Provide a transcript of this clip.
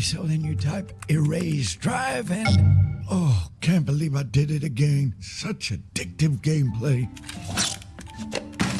So then you type erase drive and. Oh, can't believe I did it again. Such addictive gameplay.